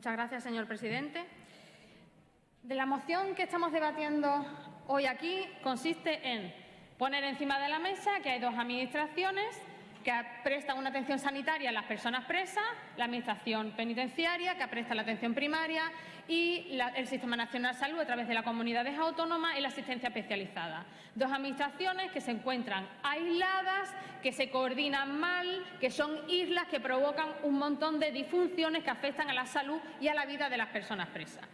Muchas gracias, señor presidente. De la moción que estamos debatiendo hoy aquí consiste en poner encima de la mesa que hay dos administraciones que prestan una atención sanitaria a las personas presas, la Administración Penitenciaria, que presta la atención primaria, y el Sistema Nacional de Salud a través de las comunidades autónomas y la asistencia especializada. Dos administraciones que se encuentran aisladas, que se coordinan mal, que son islas que provocan un montón de disfunciones que afectan a la salud y a la vida de las personas presas.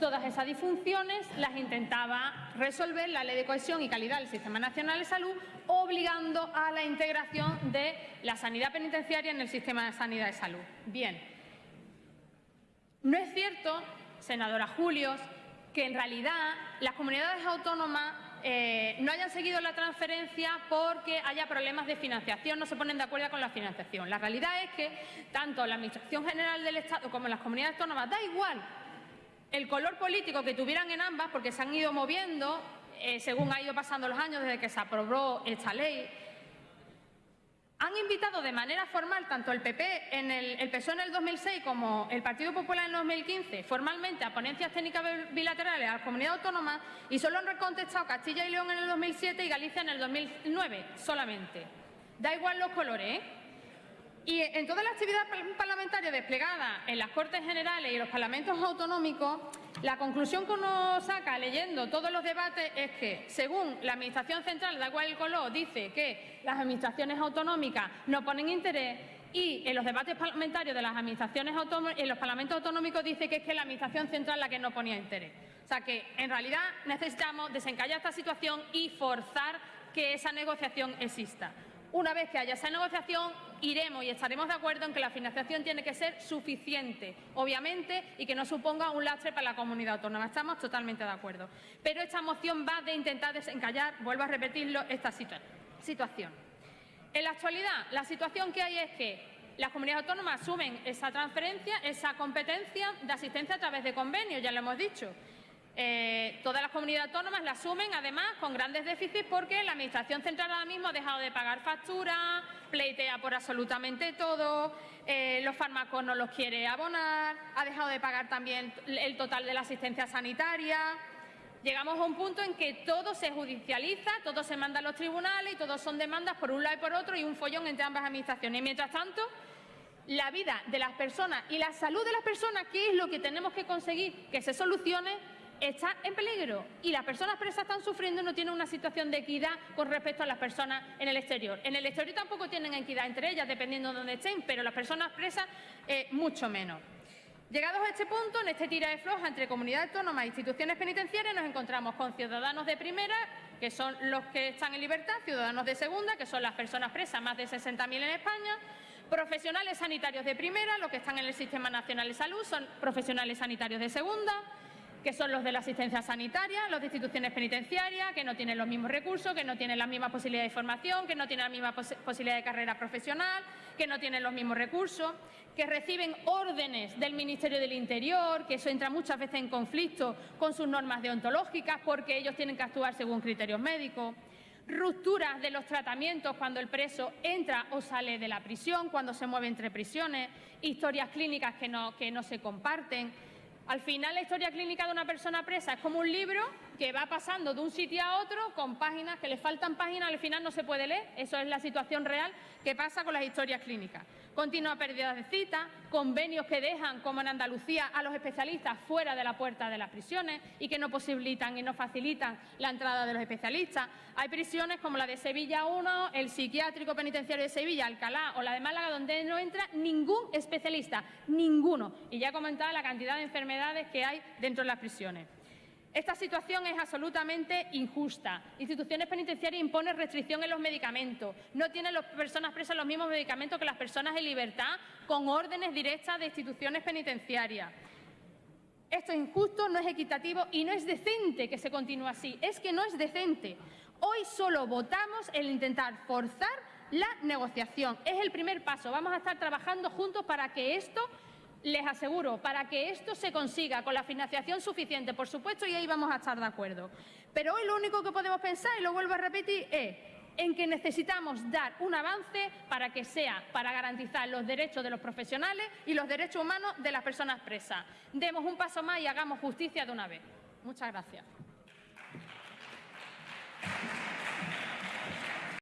Todas esas disfunciones las intentaba resolver la Ley de Cohesión y Calidad del Sistema Nacional de Salud, obligando a la integración de la sanidad penitenciaria en el sistema de sanidad de salud. Bien, no es cierto, senadora Julios, que en realidad las comunidades autónomas eh, no hayan seguido la transferencia porque haya problemas de financiación, no se ponen de acuerdo con la financiación. La realidad es que tanto la Administración General del Estado como las comunidades autónomas, da igual el color político que tuvieran en ambas, porque se han ido moviendo eh, según ha ido pasando los años desde que se aprobó esta ley, han invitado de manera formal tanto el PP en el, el PSOE en el 2006 como el Partido Popular en el 2015 formalmente a ponencias técnicas bilaterales a las comunidades autónomas y solo han contestado Castilla y León en el 2007 y Galicia en el 2009 solamente. Da igual los colores, ¿eh? Y en toda la actividad parlamentaria desplegada en las Cortes Generales y los parlamentos autonómicos, la conclusión que uno saca leyendo todos los debates es que, según la Administración Central de Agua del Coló, dice que las administraciones autonómicas no ponen interés y en los debates parlamentarios de las administraciones en los parlamentos autonómicos dice que es que la Administración Central la que no ponía interés. O sea que, en realidad, necesitamos desencallar esta situación y forzar que esa negociación exista. Una vez que haya esa negociación, iremos y estaremos de acuerdo en que la financiación tiene que ser suficiente, obviamente, y que no suponga un lastre para la comunidad autónoma. Estamos totalmente de acuerdo. Pero esta moción va de intentar desencallar, vuelvo a repetirlo, esta situación. En la actualidad, la situación que hay es que las comunidades autónomas asumen esa transferencia, esa competencia de asistencia a través de convenios, ya lo hemos dicho. Eh, todas las comunidades autónomas la asumen, además, con grandes déficits porque la Administración central ahora mismo ha dejado de pagar facturas, pleitea por absolutamente todo, eh, los fármacos no los quiere abonar, ha dejado de pagar también el total de la asistencia sanitaria. Llegamos a un punto en que todo se judicializa, todo se manda a los tribunales y todos son demandas por un lado y por otro y un follón entre ambas administraciones. Y mientras tanto, la vida de las personas y la salud de las personas, que es lo que tenemos que conseguir que se solucione, está en peligro y las personas presas están sufriendo y no tienen una situación de equidad con respecto a las personas en el exterior. En el exterior tampoco tienen equidad entre ellas, dependiendo de dónde estén, pero las personas presas eh, mucho menos. Llegados a este punto, en este tira de floja entre comunidades autónomas e instituciones penitenciarias, nos encontramos con ciudadanos de primera, que son los que están en libertad, ciudadanos de segunda, que son las personas presas, más de 60.000 en España, profesionales sanitarios de primera, los que están en el Sistema Nacional de Salud, son profesionales sanitarios de segunda, que son los de la asistencia sanitaria, los de instituciones penitenciarias, que no tienen los mismos recursos, que no tienen las mismas posibilidades de formación, que no tienen la misma posibilidad de carrera profesional, que no tienen los mismos recursos, que reciben órdenes del Ministerio del Interior, que eso entra muchas veces en conflicto con sus normas deontológicas porque ellos tienen que actuar según criterios médicos rupturas de los tratamientos cuando el preso entra o sale de la prisión, cuando se mueve entre prisiones, historias clínicas que no, que no se comparten, al final la historia clínica de una persona presa es como un libro que va pasando de un sitio a otro con páginas que le faltan páginas, al final no se puede leer. Eso es la situación real que pasa con las historias clínicas. Continua pérdida de citas, convenios que dejan, como en Andalucía, a los especialistas fuera de la puerta de las prisiones y que no posibilitan y no facilitan la entrada de los especialistas. Hay prisiones como la de Sevilla 1, el psiquiátrico penitenciario de Sevilla, Alcalá o la de Málaga, donde no entra ningún especialista, ninguno. Y ya he comentado la cantidad de enfermedades que hay dentro de las prisiones. Esta situación es absolutamente injusta. Instituciones penitenciarias imponen restricción en los medicamentos. No tienen las personas presas los mismos medicamentos que las personas en libertad con órdenes directas de instituciones penitenciarias. Esto es injusto, no es equitativo y no es decente que se continúe así. Es que no es decente. Hoy solo votamos el intentar forzar la negociación. Es el primer paso. Vamos a estar trabajando juntos para que esto les aseguro, para que esto se consiga con la financiación suficiente, por supuesto, y ahí vamos a estar de acuerdo. Pero hoy lo único que podemos pensar, y lo vuelvo a repetir, es en que necesitamos dar un avance para que sea para garantizar los derechos de los profesionales y los derechos humanos de las personas presas. Demos un paso más y hagamos justicia de una vez. Muchas gracias.